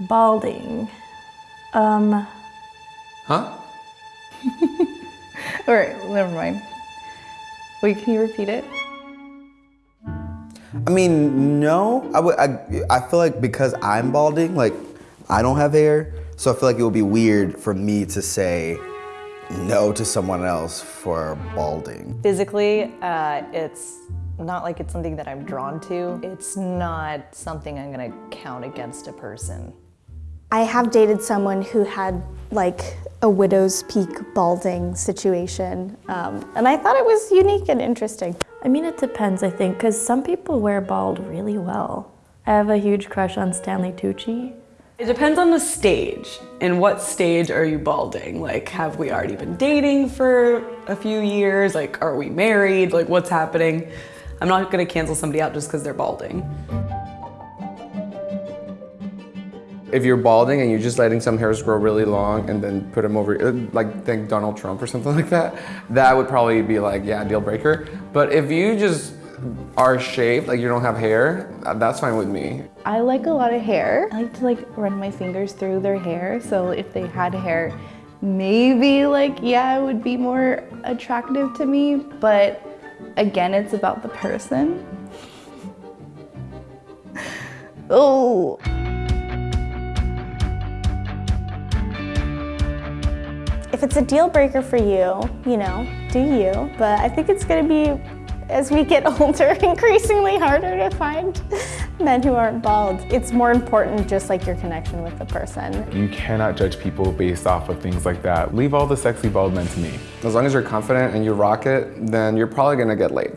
Balding. Um, Huh? All right, never mind. Wait, can you repeat it? I mean, no. I would. I, I feel like because I'm balding, like I don't have hair, so I feel like it would be weird for me to say no to someone else for balding. Physically, uh, it's not like it's something that I'm drawn to. It's not something I'm gonna count against a person. I have dated someone who had like a widow's peak balding situation, um, and I thought it was unique and interesting. I mean, it depends, I think, because some people wear bald really well. I have a huge crush on Stanley Tucci. It depends on the stage. In what stage are you balding? Like, have we already been dating for a few years? Like, are we married? Like, what's happening? I'm not gonna cancel somebody out just because they're balding. If you're balding and you're just letting some hairs grow really long and then put them over, uh, like think Donald Trump or something like that, that would probably be like, yeah, deal breaker. But if you just are shaved, like you don't have hair, uh, that's fine with me. I like a lot of hair. I like to like run my fingers through their hair. So if they had hair, maybe like, yeah, it would be more attractive to me. But again, it's about the person. oh. If it's a deal breaker for you, you know, do you. But I think it's gonna be, as we get older, increasingly harder to find men who aren't bald. It's more important just like your connection with the person. You cannot judge people based off of things like that. Leave all the sexy bald men to me. As long as you're confident and you rock it, then you're probably gonna get laid.